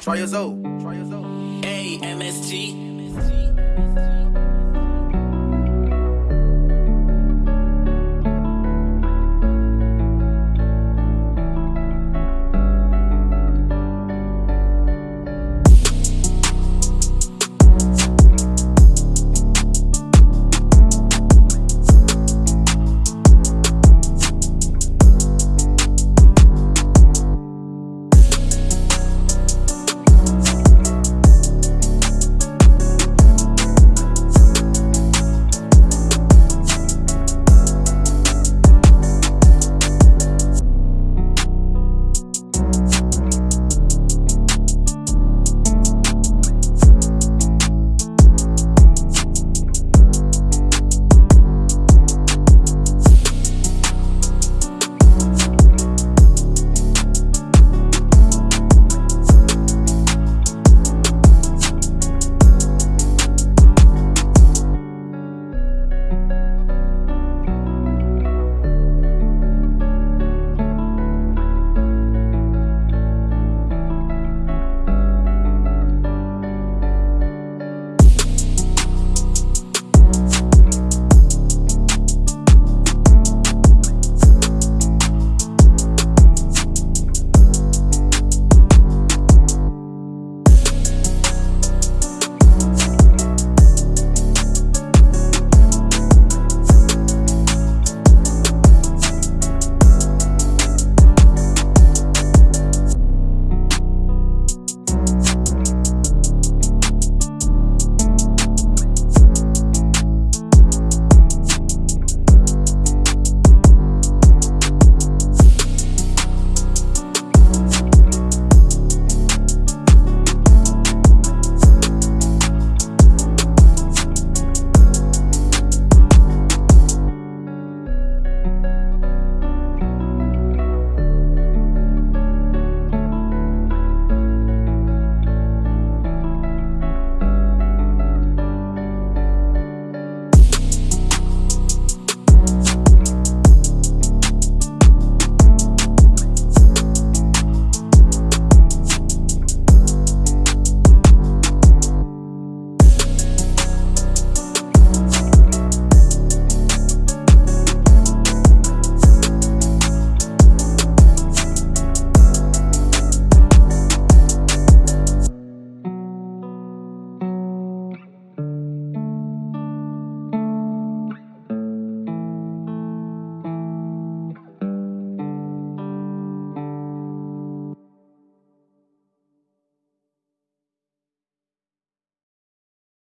Try your zone. Try your zone. A M S T.